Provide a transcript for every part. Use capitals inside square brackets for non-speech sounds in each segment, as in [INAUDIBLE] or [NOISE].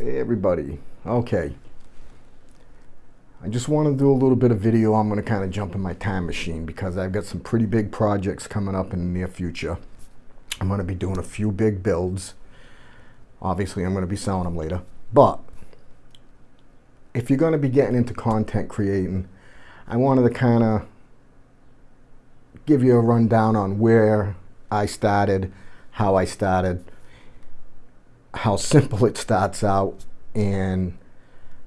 Hey everybody. Okay. I just want to do a little bit of video. I'm going to kind of jump in my time machine because I've got some pretty big projects coming up in the near future. I'm going to be doing a few big builds. Obviously, I'm going to be selling them later. But if you're going to be getting into content creating, I wanted to kind of give you a rundown on where I started, how I started, how simple it starts out, and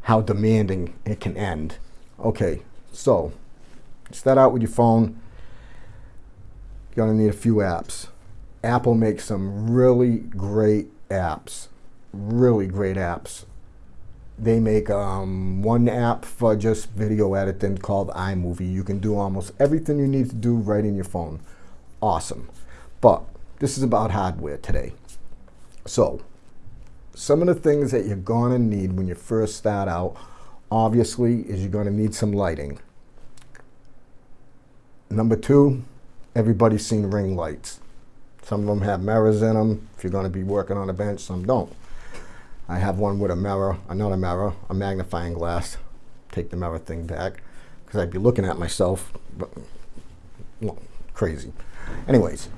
how demanding it can end. Okay, so start out with your phone. You're gonna need a few apps. Apple makes some really great apps, really great apps. They make um, one app for just video editing called iMovie. You can do almost everything you need to do right in your phone. Awesome. But this is about hardware today. So some of the things that you're to need when you first start out, obviously, is you're to need some lighting. Number two, everybody's seen ring lights. Some of them have mirrors in them. If you're to be working on a bench, some don't. I have one with a mirror, uh, another mirror, a magnifying glass. Take the mirror thing back because I'd be looking at myself, but well, crazy. Anyways,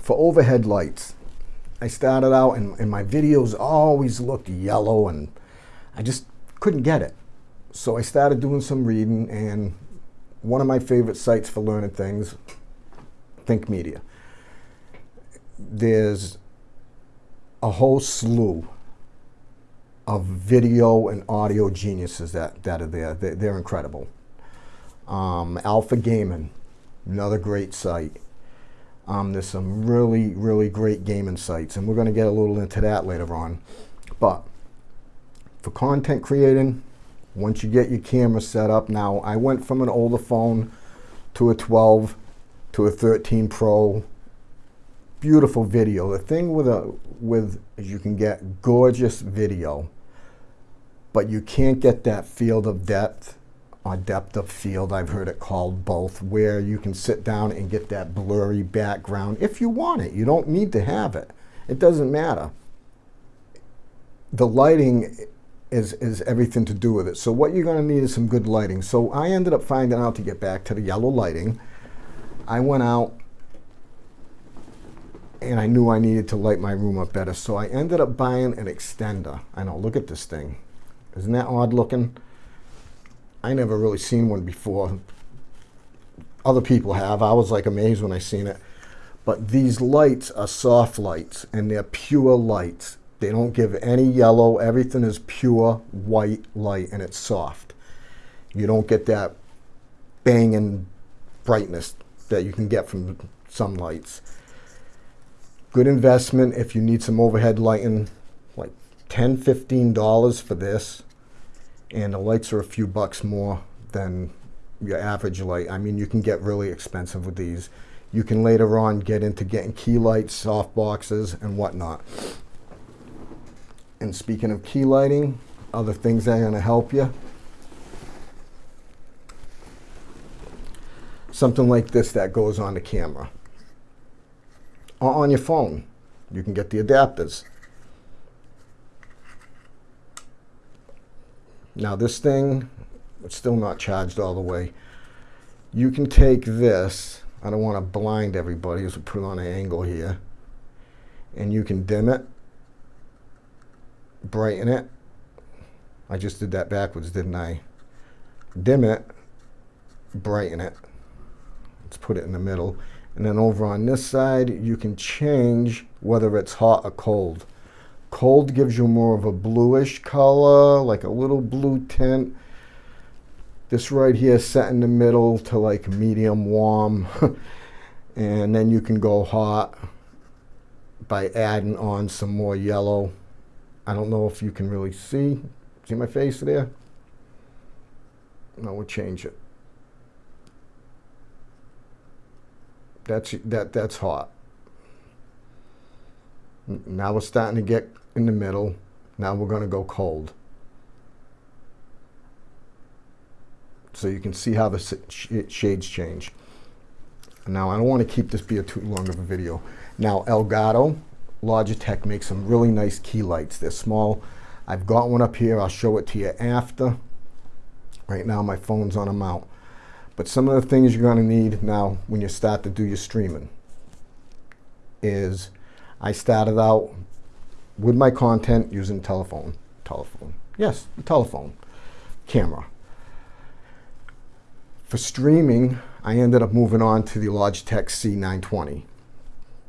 for overhead lights, I started out and, and my videos always looked yellow and I just couldn't get it. So I started doing some reading and one of my favorite sites for learning things, Think Media. There's a whole slew of video and audio geniuses that, that are there. They're, they're incredible. Um, Alpha Gaming, another great site. Um, there's some really, really great gaming sites, and we're going to get a little into that later on. But for content creating, once you get your camera set up, now I went from an older phone to a 12 to a 13 Pro. Beautiful video. The thing with a with is you can get gorgeous video, but you can't get that field of depth a depth of field, I've heard it called both, where you can sit down and get that blurry background if you want it. You don't need to have it. It doesn't matter. The lighting is, is everything to do with it. So what you're going to need is some good lighting. So I ended up finding out to get back to the yellow lighting. I went out and I knew I needed to light my room up better. So I ended up buying an extender. I know, look at this thing. Isn't that odd looking? I never really seen one before. Other people have. I was like amazed when I seen it. But these lights are soft lights and they're pure lights. They don't give any yellow. Everything is pure white light and it's soft. You don't get that banging brightness that you can get from some lights. Good investment if you need some overhead lighting, like $10, $15 for this and the lights are a few bucks more than your average light. I mean, you can get really expensive with these. You can later on get into getting key lights, soft boxes, and whatnot. And speaking of key lighting, other things that are going to help you. Something like this that goes on the camera. Or on your phone. You can get the adapters. Now this thing, it's still not charged all the way. You can take this, I don't want to blind everybody, so put it on an angle here, and you can dim it, brighten it. I just did that backwards, didn't I? Dim it, brighten it. Let's put it in the middle. And then over on this side, you can change whether it's hot or cold. Cold gives you more of a bluish color, like a little blue tint. This right here set in the middle to like medium warm. [LAUGHS] and then you can go hot by adding on some more yellow. I don't know if you can really see. See my face there? No, we'll change it. That's that that's hot. Now we're starting to get in the middle. Now we're going to go cold. So you can see how the shades change. Now I don't want to keep this be a too long of a video. Now Elgato, Logitech makes some really nice key lights. They're small. I've got one up here. I'll show it to you after. Right now my phone's on a mount. But some of the things you're going to need now when you start to do your streaming is I started out with my content using telephone. Telephone. Yes, the telephone camera. For streaming, I ended up moving on to the Logitech C920.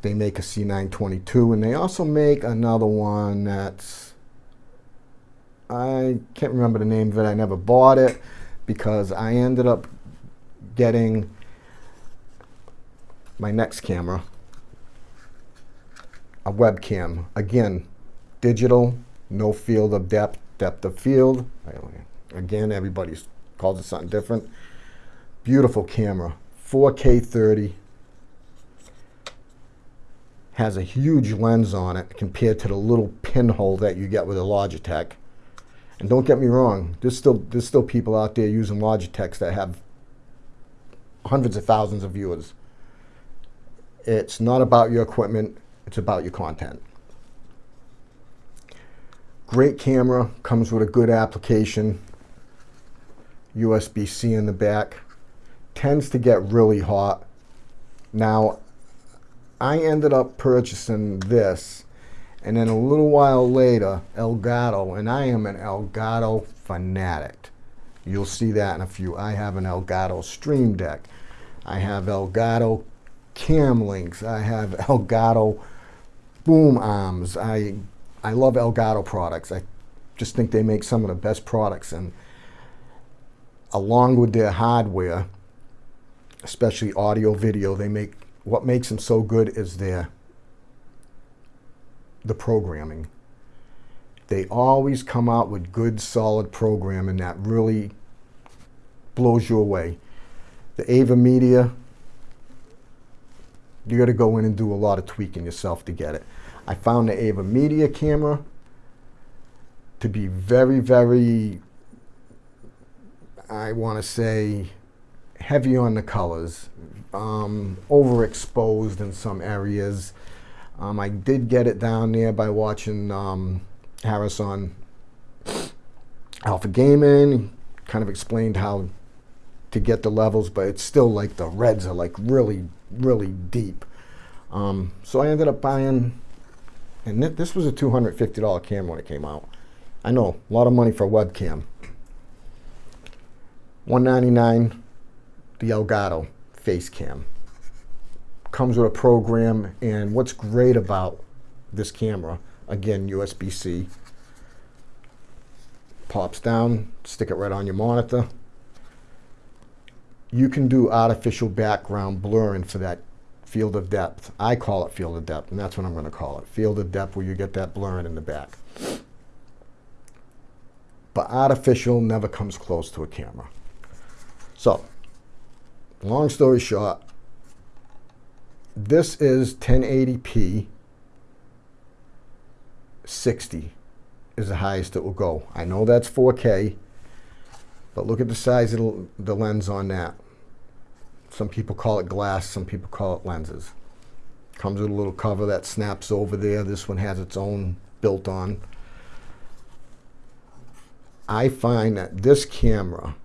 They make a C922 and they also make another one that's, I can't remember the name of it. I never bought it because I ended up getting my next camera, a webcam. Again, digital, no field of depth, depth of field. Again, everybody calls it something different. Beautiful camera, 4K 30. Has a huge lens on it compared to the little pinhole that you get with a Logitech. And don't get me wrong, there's still, there's still people out there using Logitechs that have hundreds of thousands of viewers. It's not about your equipment, it's about your content. Great camera, comes with a good application, USB-C in the back tends to get really hot. Now, I ended up purchasing this, and then a little while later, Elgato, and I am an Elgato fanatic. You'll see that in a few. I have an Elgato Stream Deck. I have Elgato cam links. I have [LAUGHS] Elgato boom arms. I, I love Elgato products. I just think they make some of the best products. And along with their hardware, especially audio video, they make what makes them so good is their the programming. They always come out with good, solid programming that really blows you away. The AVerMedia, you got to go in and do a lot of tweaking yourself to get it. I found the AVerMedia camera to be very, very, I want to say, heavy on the colors, um, overexposed in some areas. Um, I did get it down there by watching um, Harris on Alpha Gaming, kind of explained how to get the levels, but it's still like the reds are like really, really deep. Um, so I ended up buying, and th this was a $250 camera when it came out. I know, a lot of money for a webcam. 199 the Elgato face cam. Comes with a program, and what's great about this camera, again, USB-C, pops down, stick it right on your monitor. You can do artificial background blurring for that field of depth. I call it field of depth, and that's what I'm going to call it. Field of depth where you get that blurring in the back. But artificial never comes close to a camera. So, long story short, this is 1080p 60 is the highest it will go. I know that's 4K, but look at the size of the lens on that. Some people call it glass, some people call it lenses. Comes with a little cover that snaps over there. This one has its own built on. I find that this camera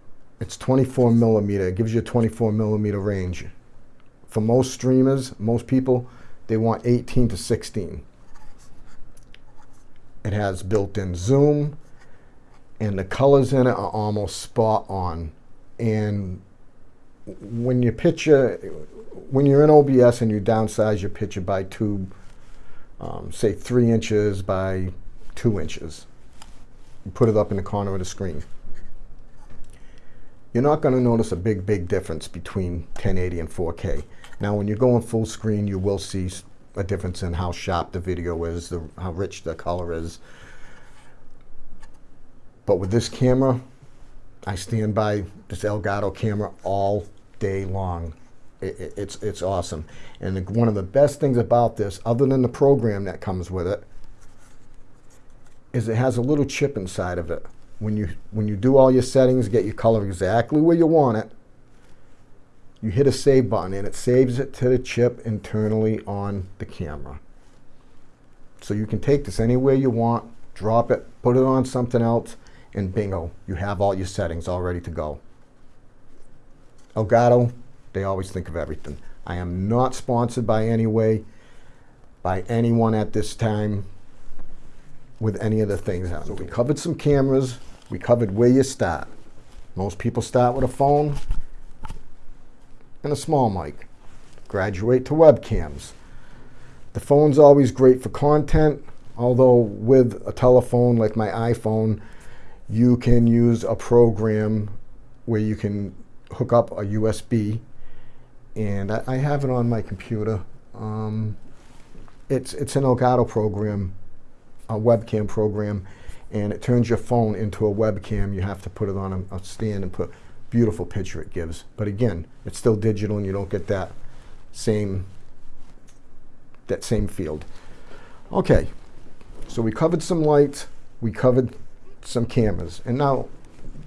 it's 24 millimeter. It gives you a 24 millimeter range. For most streamers, most people, they want 18 to 16. It has built-in zoom, and the colors in it are almost spot on. And when you picture, when you're in OBS and you downsize your picture by two, um, say three inches by two inches, you put it up in the corner of the screen you're not going to notice a big, big difference between 1080 and 4K. Now, when you're going full screen, you will see a difference in how sharp the video is, the, how rich the color is. But with this camera, I stand by this Elgato camera all day long. It, it, it's, it's awesome. And the, one of the best things about this, other than the program that comes with it, is it has a little chip inside of it when you when you do all your settings, get your color exactly where you want it, you hit a save button and it saves it to the chip internally on the camera. So you can take this anywhere you want, drop it, put it on something else, and bingo, you have all your settings all ready to go. Elgato, they always think of everything. I am not sponsored by any way, by anyone at this time with any of the things. So we covered some cameras. We covered where you start. Most people start with a phone and a small mic. Graduate to webcams. The phone's always great for content, although with a telephone like my iPhone, you can use a program where you can hook up a USB and I, I have it on my computer. Um, it's, it's an Elgato program, a webcam program, and it turns your phone into a webcam. You have to put it on a, a stand and put beautiful picture it gives. But again, it's still digital and you don't get that same that same field. Okay, so we covered some lights, we covered some cameras. And now,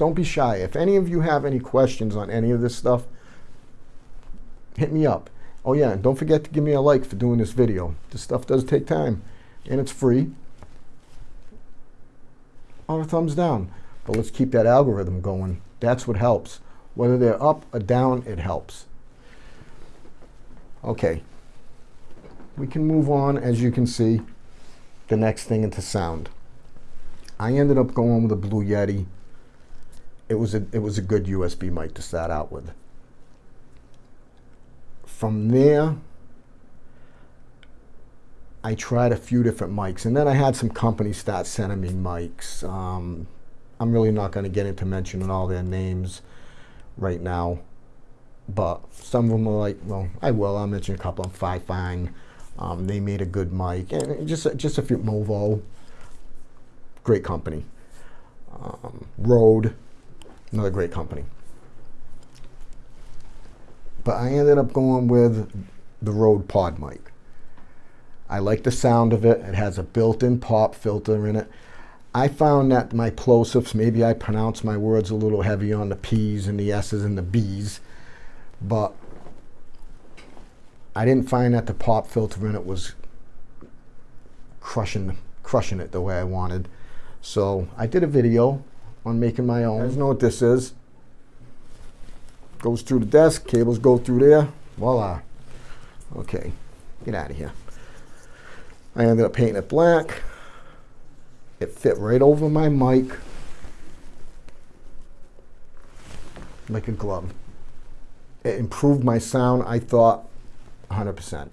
don't be shy. If any of you have any questions on any of this stuff, hit me up. Oh yeah, and don't forget to give me a like for doing this video. This stuff does take time, and it's free. Or a thumbs down. But let's keep that algorithm going. That's what helps. Whether they're up or down, it helps. Okay. We can move on, as you can see, the next thing into sound. I ended up going with a Blue Yeti. It was a, it was a good USB mic to start out with. From there, I tried a few different mics, and then I had some companies start sending me mics. Um, I'm really not going to get into mentioning all their names right now, but some of them are like, well, I will. I'll mention a couple of them. Fifine, um, they made a good mic, and just just a few Movo, great company. Um, Rode, another great company. But I ended up going with the Rode Pod mic. I like the sound of it. It has a built-in pop filter in it. I found that my plosives, maybe I pronounce my words a little heavy on the P's and the S's and the B's, but I didn't find that the pop filter in it was crushing, crushing it the way I wanted. So I did a video on making my own. You guys know what this is. Goes through the desk, cables go through there, voila. Okay, get out of here. I ended up painting it black. It fit right over my mic like a glove. It improved my sound, I thought, 100%.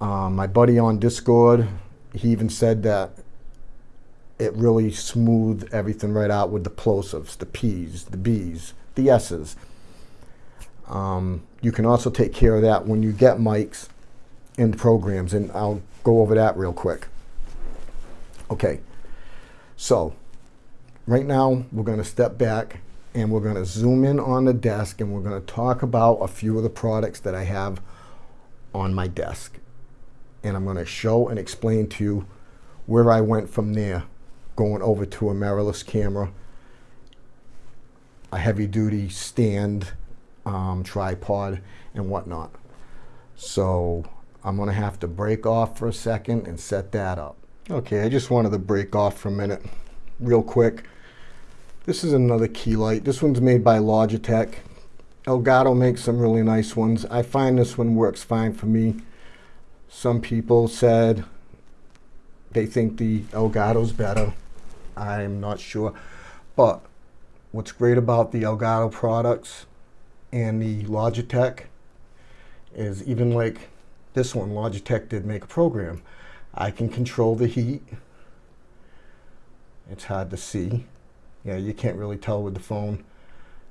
Um, my buddy on Discord, he even said that it really smoothed everything right out with the plosives, the P's, the B's, the S's. Um, you can also take care of that when you get mics and programs, and I'll go over that real quick. Okay, so right now we're going to step back and we're going to zoom in on the desk and we're going to talk about a few of the products that I have on my desk. And I'm going to show and explain to you where I went from there, going over to a mirrorless camera, a heavy duty stand, um, tripod, and whatnot. So I'm going to have to break off for a second and set that up. Okay, I just wanted to break off for a minute real quick. This is another key light. This one's made by Logitech. Elgato makes some really nice ones. I find this one works fine for me. Some people said they think the Elgato's better. I'm not sure. But what's great about the Elgato products and the Logitech is even like this one, Logitech did make a program. I can control the heat. It's hard to see. Yeah, you can't really tell with the phone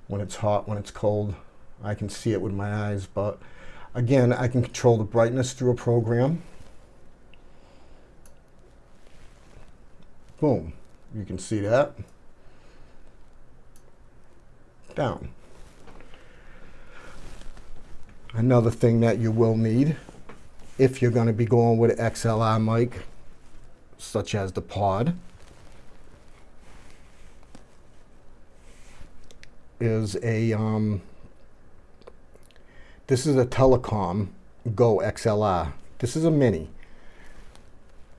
when it's hot, when it's cold. I can see it with my eyes, but again, I can control the brightness through a program. Boom, you can see that. Down. Another thing that you will need if you're going to be going with an XLR mic, such as the pod, is a, um, this is a Telecom Go XLR. This is a mini.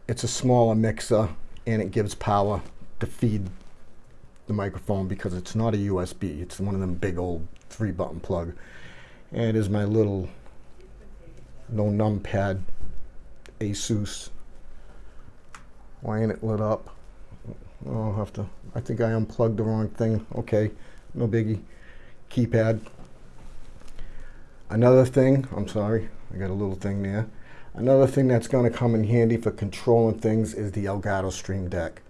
it's a smaller mixer and it gives power to feed the microphone because it's not a USB. It's one of them big old three button plug. And is my little no numpad Asus. Why ain't it lit up? I'll have to, I think I unplugged the wrong thing. Okay, no biggie. Keypad. Another thing, I'm sorry, I got a little thing there. Another thing that's going to come in handy for controlling things is the Elgato Stream Deck.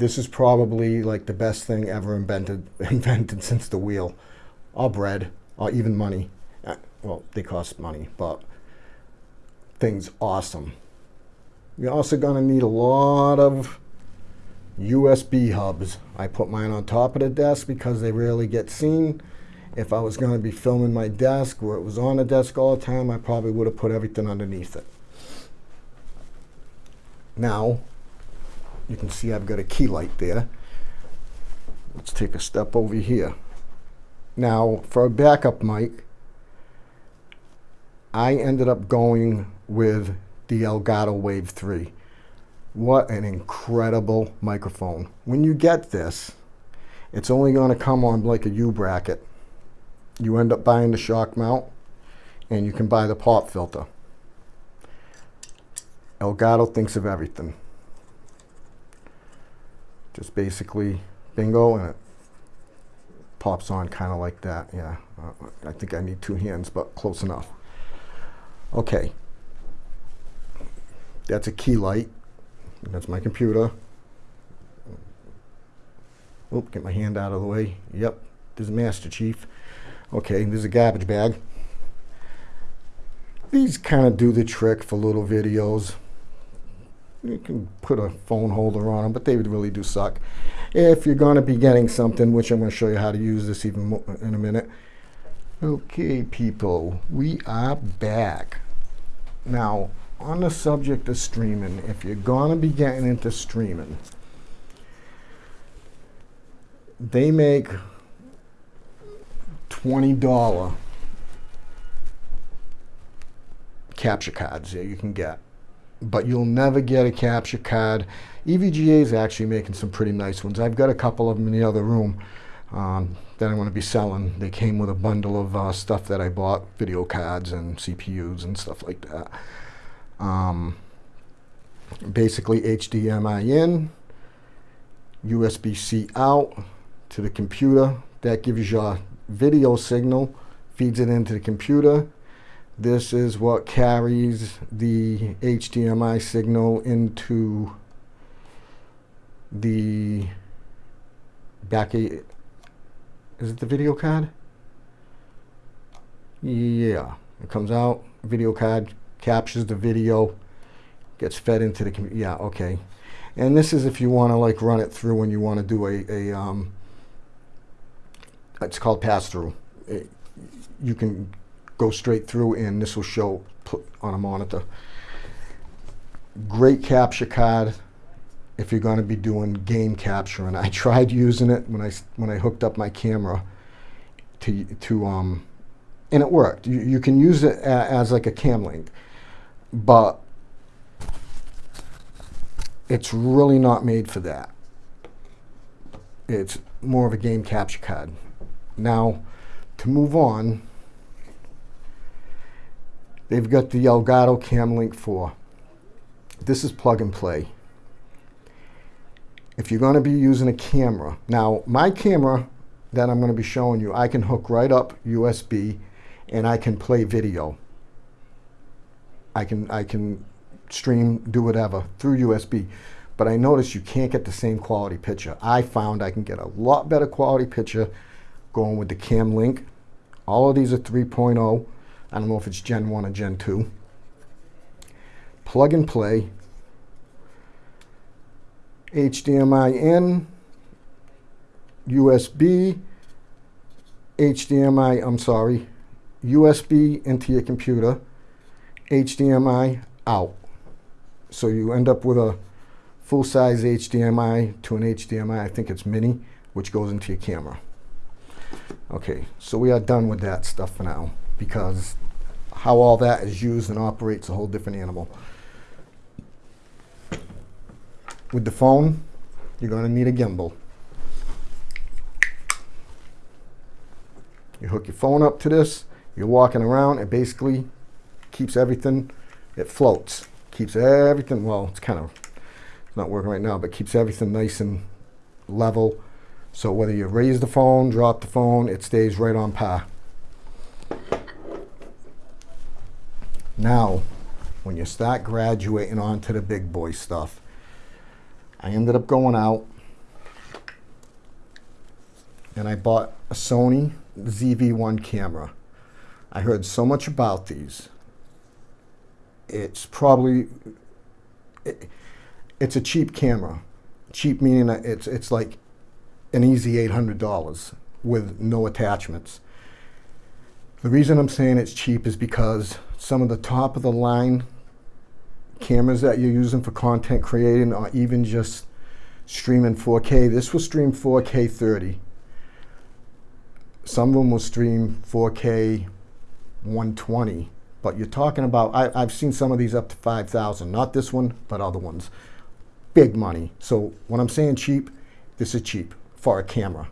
This is probably like the best thing ever invented [LAUGHS] invented since the wheel, or bread, or even money. Uh, well, they cost money, but thing's awesome. You're also to need a lot of USB hubs. I put mine on top of the desk because they rarely get seen. If I was going to be filming my desk where it was on the desk all the time, I probably would have put everything underneath it. Now, you can see I've got a key light there. Let's take a step over here. Now, for a backup mic, I ended up going with the Elgato Wave 3. What an incredible microphone. When you get this, it's only going to come on like a U bracket. You end up buying the shock mount and you can buy the pop filter. Elgato thinks of everything. Just basically bingo and it pops on kind of like that. Yeah, uh, I think I need two hands, but close enough. Okay, that's a key light. That's my computer. Oop, get my hand out of the way. Yep, there's is Master Chief. Okay, there's a garbage bag. These kind of do the trick for little videos. You can put a phone holder on them, but they would really do suck. If you're going to be getting something, which I'm going to show you how to use this even in a minute. Okay, people, we are back. Now, on the subject of streaming, if you're going to be getting into streaming, they make $20 capture cards that you can get. But you'll never get a capture card. EVGA is actually making some pretty nice ones. I've got a couple of them in the other room um, that I'm going to be selling. They came with a bundle of uh, stuff that I bought, video cards and CPUs and stuff like that. Um, basically HDMI in, USB-C out to the computer. That gives you a video signal, feeds it into the computer. This is what carries the HDMI signal into the back. A, is it the video card? Yeah, it comes out, video card captures the video, gets fed into the. Yeah, okay. And this is if you want to like run it through when you want to do a, a um, it's called pass-through. You can go straight through and this will show on a monitor. Great capture card if you're going to be doing game capture. And I [LAUGHS] tried using it when I, when I hooked up my camera to, to um, and it worked. You, you can use it as like a cam link, but it's really not made for that. It's more of a game capture card. Now, to move on, they've got the Elgato CamLink 4. This is plug and play. If you're going to be using a camera, now my camera that I'm going to be showing you, I can hook right up USB and I can play video. I can, I can stream, do whatever through USB. But I noticed you can't get the same quality picture. I found I can get a lot better quality picture going with the Cam Link. All of these are 3.0. I don't know if it's Gen 1 or Gen 2. Plug and play. HDMI in. USB. HDMI, I'm sorry. USB into your computer. HDMI out. So you end up with a full-size HDMI to an HDMI, I think it's mini, which goes into your camera. Okay, so we are done with that stuff for now because how all that is used and operates a whole different animal. with the phone, you're going to need a gimbal. You hook your phone up to this, you're walking around, it basically keeps everything, it floats. Keeps everything, well, it's kind of not working right now, but keeps everything nice and level. So whether you raise the phone, drop the phone, it stays right on par. Now, when you start graduating onto the big boy stuff, I ended up going out and I bought a Sony ZV-1 camera. I heard so much about these. It's probably, it, it's a cheap camera. Cheap meaning that it's, it's like an easy $800 with no attachments. The reason I'm saying it's cheap is because some of the top of the line cameras that you're using for content creating or even just streaming 4K, this will stream 4K 30. Some of them will stream 4K 120, but you're talking about, I, have seen some of these up to 5,000, not this one, but other ones. Big money. So when I'm saying cheap, this is cheap for a camera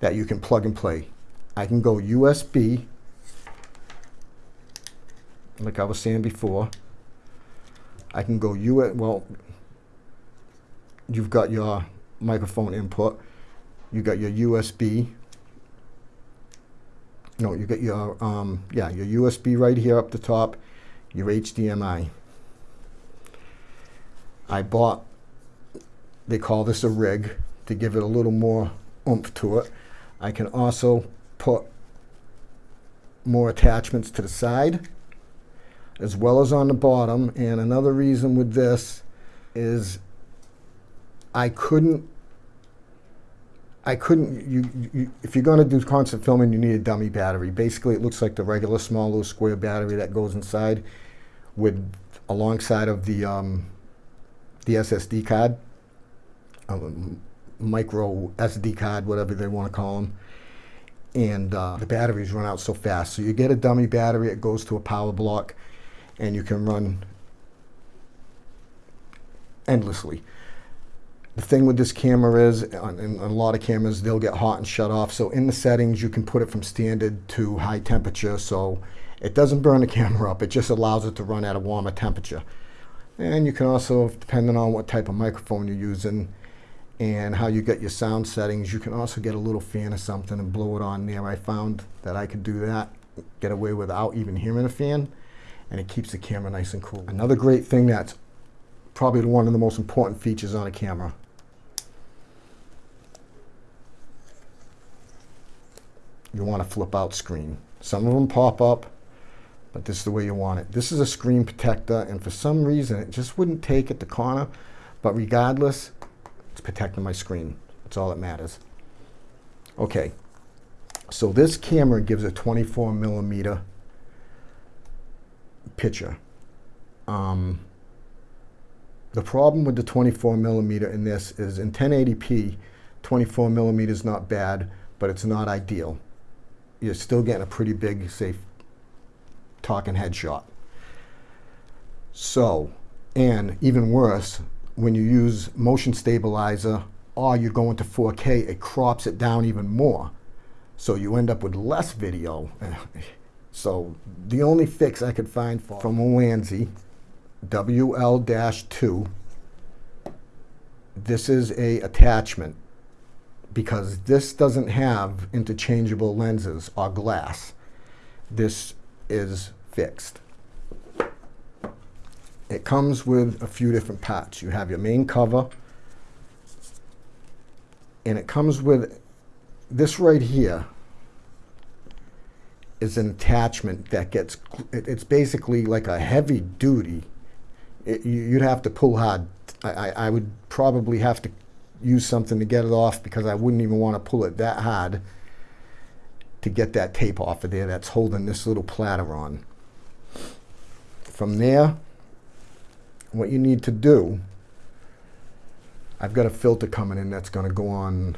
that you can plug and play. I can go USB, like I was saying before. I can go US, well, you've got your microphone input, you got your USB, no, you got your, um, yeah, your USB right here up the top, your HDMI. I bought, they call this a rig, to give it a little more oomph to it. I can also put more attachments to the side as well as on the bottom. And another reason with this is I couldn't I couldn't, you, you, if you're going to do constant filming, you need a dummy battery. Basically, it looks like the regular small little square battery that goes inside with alongside of the, um, the SSD card. Um, micro SD card, whatever they want to call them. And uh, the batteries run out so fast. So you get a dummy battery, it goes to a power block, and you can run endlessly. The thing with this camera is, in a lot of cameras, they'll get hot and shut off. So in the settings, you can put it from standard to high temperature. So it doesn't burn the [LAUGHS] camera up. It just allows it to run at a warmer temperature. And you can also, depending on what type of microphone you're using, and how you get your sound settings. You can also get a little fan or something and blow it on there. I found that I could do that, get away without even hearing a fan, and it keeps the camera nice and cool. Another great thing that's probably one of the most important features on a camera. You want a flip out screen. Some of them pop up, but this is the way you want it. This is a screen protector, and for some reason it just wouldn't take at the corner, but regardless, it's protecting my screen. That's all that matters. Okay, so this camera gives a 24 millimeter picture. Um, the problem with the 24 millimeter in this is in 1080p, 24 millimeter is not bad, but it's not ideal. You're still getting a pretty big, safe talking headshot. So, and even worse, when you use motion stabilizer or you go into 4K, it crops it down even more. So you end up with less video. [LAUGHS] so the only fix I could find for from Ulanzi, WL-2, this is a attachment because this doesn't have interchangeable lenses or glass. This is fixed. It comes with a few different parts. You have your main cover, and it comes with this right here is an attachment that gets, it's basically like a heavy duty. It, you'd have to pull hard. I, I would probably have to use something to get it off because I wouldn't even want to pull it that hard to get that tape off of there that's holding this little platter on. From there, what you need to do, I've got a filter coming in that's going to go on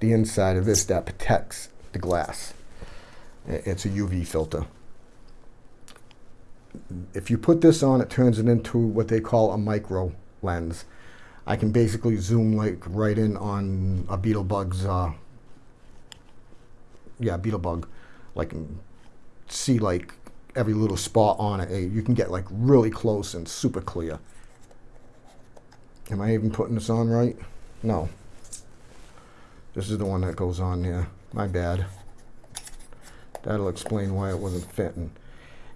the inside of this that protects the glass. It's a UV filter. If you put this on, it turns it into what they call a micro lens. I can basically zoom like right in on a beetle bug's, uh, yeah, beetle bug, like see like every little spot on it. You can get like really close and super clear. Am I even putting this on right? No. This is the one that goes on there. My bad. That'll explain why it wasn't fitting.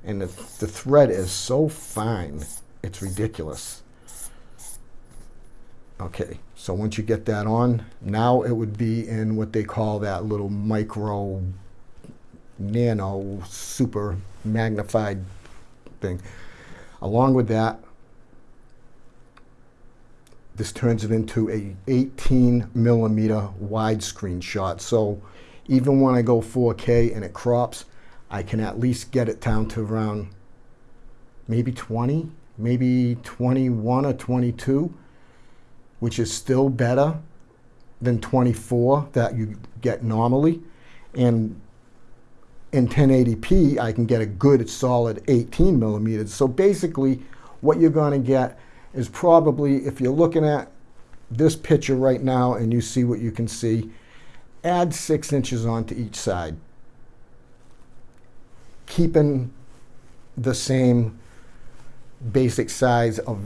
And the, the thread is so fine, it's ridiculous. Okay, so once you get that on, now it would be in what they call that little micro, nano, super magnified thing. Along with that, this turns it into a 18 millimeter widescreen shot. So even when I go 4K and it crops, I can at least get it down to around maybe 20, maybe 21 or 22, which is still better than 24 that you get normally. And in 1080p, I can get a good solid 18 millimeters. So basically, what you're going to get is probably, if you're looking at this picture right now and you see what you can see, add six inches onto each side, keeping the same basic size of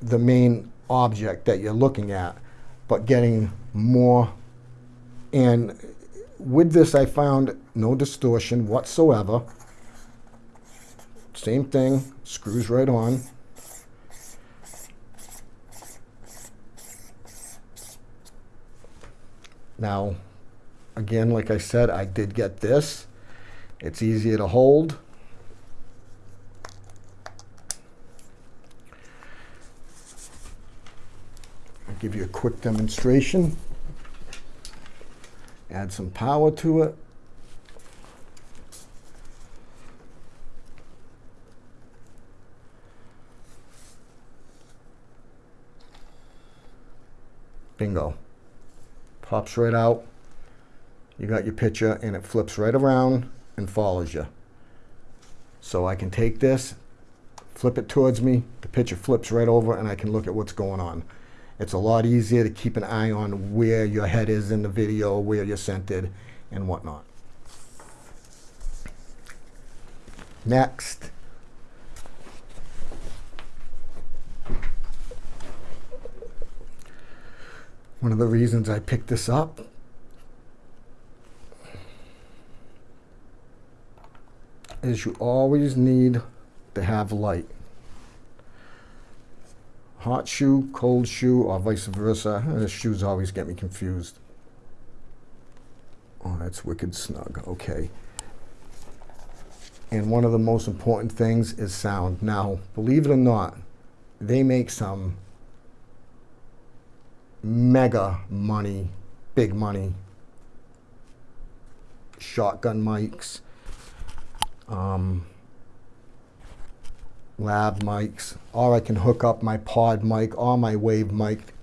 the main object that you're looking at, but getting more. And with this, I found no distortion whatsoever. Same thing, screws right on. Now, again, like I said, I did get this. It's easier to hold. I'll give you a quick demonstration. Add some power to it. Bingo. Pops right out. You got your picture and it flips right around and follows you. So I can take this, flip it towards me, the picture flips right over and I can look at what's going on. It's a lot easier to keep an eye on where your head is in the video, where you're centered, and whatnot. Next. One of the reasons I picked this up is you always need to have light. Hot shoe, cold shoe, or vice versa. The shoes always get me confused. Oh, that's wicked snug. Okay. And one of the most important things is sound. Now, believe it or not, they make some mega money, big money shotgun mics, um, lav mics, or I can hook up my pod mic or my wave mic.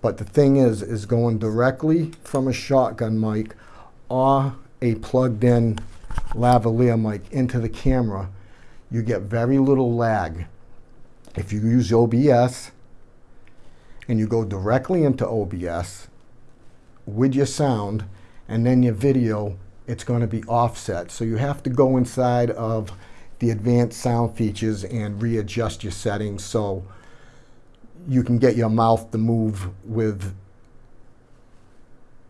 But the thing is, is going directly from a shotgun mic or a plugged in lavalier mic into the camera, you get very little lag. If you use OBS and you go directly into OBS with your sound and then your video, it's going to be offset. So you have to go inside of the advanced sound features and readjust your settings so you can get your mouth to move with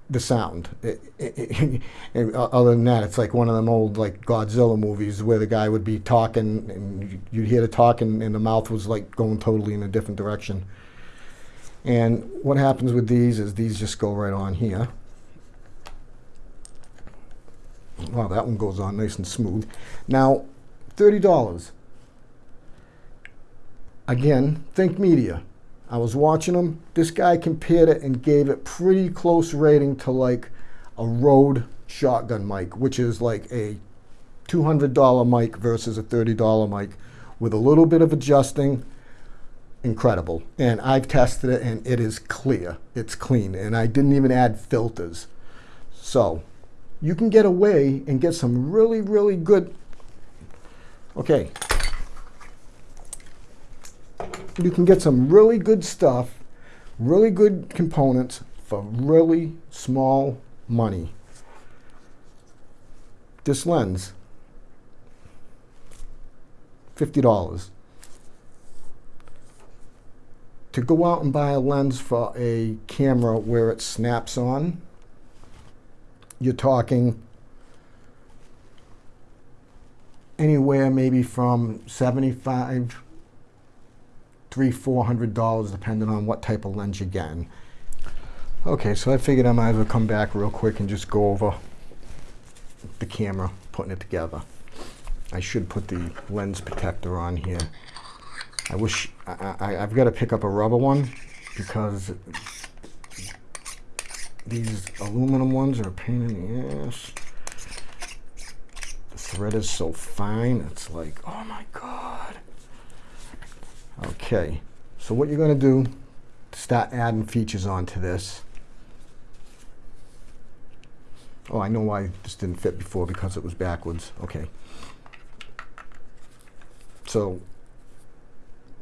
the sound. It, it, it, [LAUGHS] uh, other than that, it's like one of them old like Godzilla movies where the guy would be talking and you'd hear the talk and, and the mouth was like going totally in a different direction. And what happens with these is these just go right on here. Wow, that one goes on nice and smooth. Now, $30. Again, Think Media. I was watching them. This guy compared it and gave it pretty close rating to like a Rode shotgun mic, which is like a $200 mic versus a $30 mic with a little bit of adjusting. Incredible. And I've tested it and it is clear. It's clean. And I didn't even add filters. So you can get away and get some really, really good. Okay. you can get some really good stuff, really good components for really small money. This lens, $50. To go out and buy a lens for a camera where it snaps on, you're talking anywhere maybe from 75 three four hundred dollars depending on what type of lens you're getting. Okay so I figured I might as well come back real quick and just go over the camera putting it together. I should put the lens protector on here. I wish I, I, I've got to pick up a rubber one because these aluminum ones are a pain in the ass. The thread is so fine it's like oh my god. Okay so what you're going to do start adding features onto this oh I know why this didn't fit before because it was backwards okay. So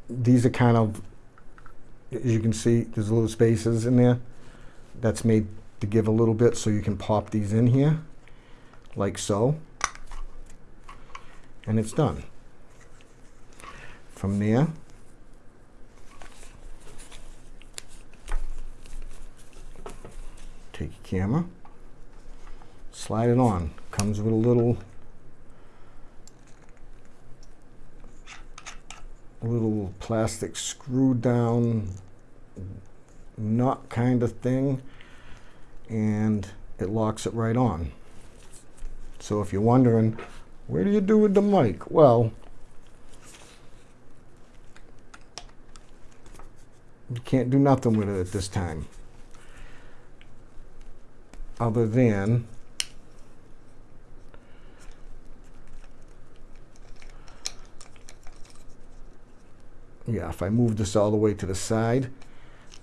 these are kind of as you can see there's little spaces in there that's made to give a little bit so you can pop these in here like so. And it's done. From there take your camera slide it on. Comes with a little little plastic screw down nut kind of thing and it locks it right on. So if you're wondering, where do you do with the mic? Well, you can't do nothing with it at this time. Other than yeah, if I move this all the way to the side,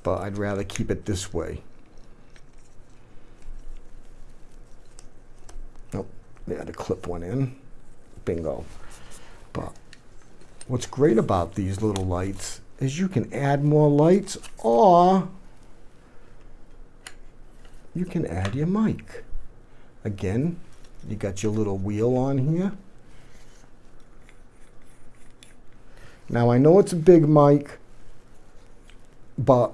but I'd rather keep it this way. Nope, yeah, to clip one in. Bingo. But what's great about these little lights is you can add more lights or you can add your mic. Again, you got your little wheel on here. Now I know it's a big mic, but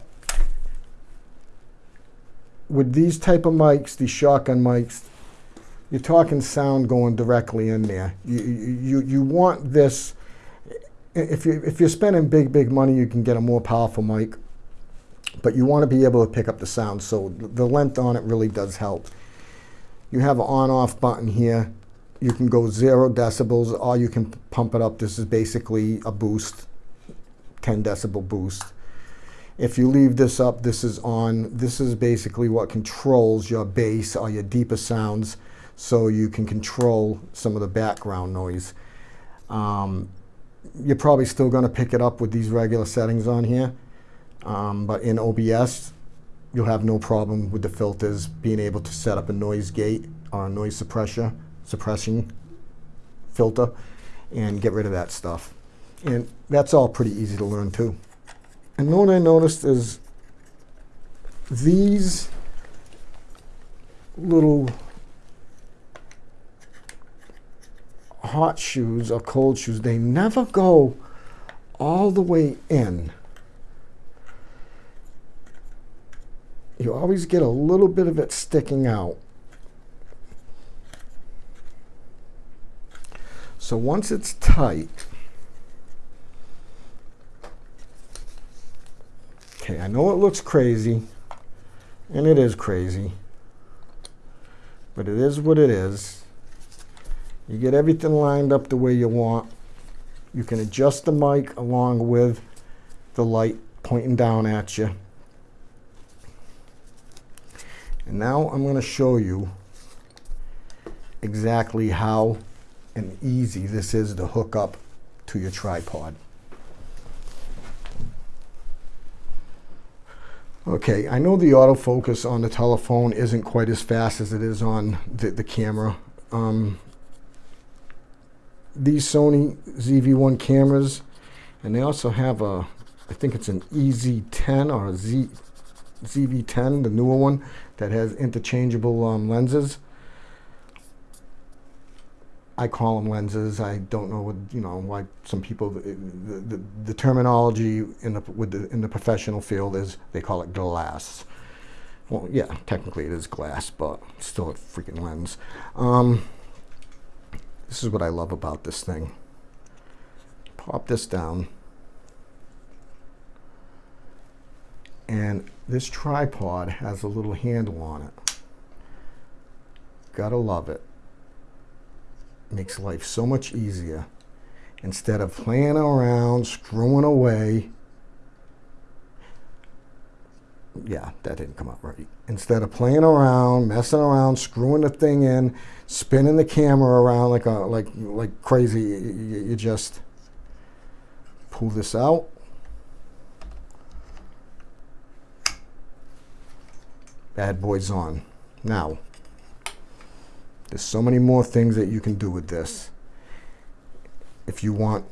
with these type of mics, these shotgun mics, you're talking sound going directly in there. You, you, you want this, if, you, if you're spending big, big money, you can get a more powerful mic, but you want to be able to pick up the sound, so the length on it really does help. You have an on-off button here you can go zero decibels or you can pump it up. This is basically a boost, 10 decibel boost. If you leave this up, this is on. This is basically what controls your bass or your deeper sounds so you can control some of the background noise. Um, you're probably still going to pick it up with these regular settings on here. Um, but in OBS, you'll have no problem with the filters being able to set up a noise gate or a noise suppressor suppressing filter and get rid of that stuff. And that's all pretty easy to learn too. And what I noticed is these little hot shoes or cold shoes, they never go all the way in. You always get a little bit of it sticking out. So once it's tight, okay, I know it looks crazy, and it is crazy, but it is what it is. You get everything lined up the way you want. You can adjust the mic along with the light pointing down at you. And now I'm going to show you exactly how and easy this is to hook up to your tripod. Okay, I know the autofocus on the telephone isn't quite as fast as it is on the, the camera. Um, these Sony ZV-1 cameras, and they also have a I think it's an EZ10 or a Z, ZV10, the newer one that has interchangeable um, lenses. I call them lenses. I don't know what you know why some people the, the, the terminology in the with the in the professional field is they call it glass. Well, yeah, technically it is glass, but still a freaking lens. Um, this is what I love about this thing. Pop this down. And this tripod has a little handle on it. Gotta love it. Makes life so much easier. Instead of playing around, screwing away. Yeah, that didn't come out right. Instead of playing around, messing around, screwing the thing in, spinning the camera around like a like like crazy, you, you just pull this out bad boys on. Now, there's so many more things that you can do with this. If you want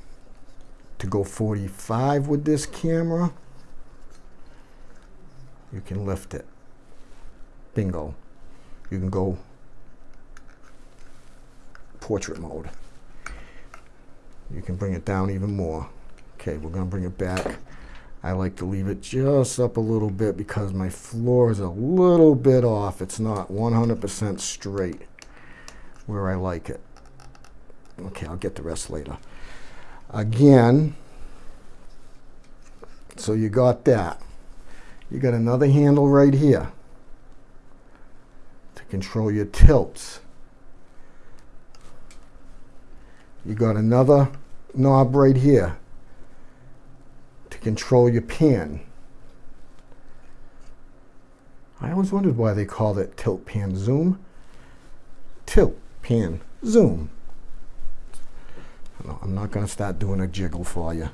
to go 45 with this camera, you can lift it. Bingo. You can go portrait mode. You can bring it down even more. Okay, we're going to bring it back. I like to leave it just up a little bit because my floor is a little bit off. It's not 100% straight where I like it. Okay, I'll get the rest later. Again, so you got that. You got another handle right here to control your tilts. You got another knob right here to control your pan. I always wondered why they called it tilt pan zoom. Tilt pan zoom. I'm not going to start doing a jiggle for you.